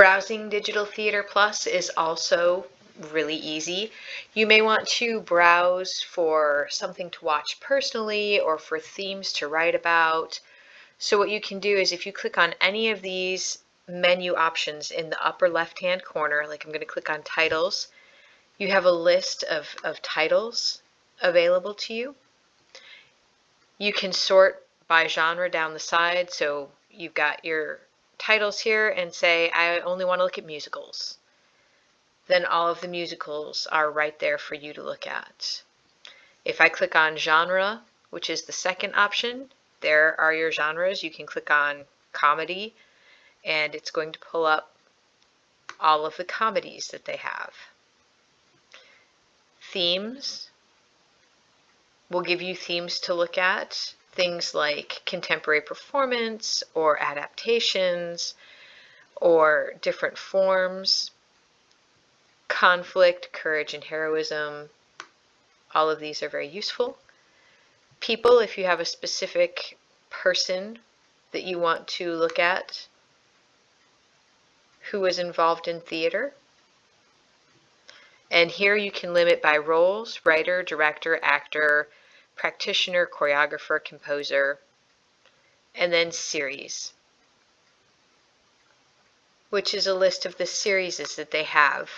Browsing Digital Theater Plus is also really easy. You may want to browse for something to watch personally or for themes to write about. So what you can do is if you click on any of these menu options in the upper left hand corner, like I'm going to click on titles, you have a list of, of titles available to you. You can sort by genre down the side, so you've got your titles here and say, I only want to look at musicals. Then all of the musicals are right there for you to look at. If I click on genre, which is the second option, there are your genres. You can click on comedy and it's going to pull up all of the comedies that they have. Themes will give you themes to look at things like contemporary performance or adaptations or different forms, conflict, courage, and heroism. All of these are very useful. People, if you have a specific person that you want to look at who is involved in theater. And here you can limit by roles, writer, director, actor, practitioner, choreographer, composer, and then series, which is a list of the series that they have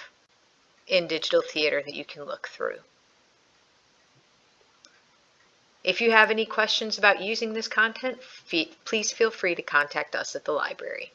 in digital theater that you can look through. If you have any questions about using this content, please feel free to contact us at the library.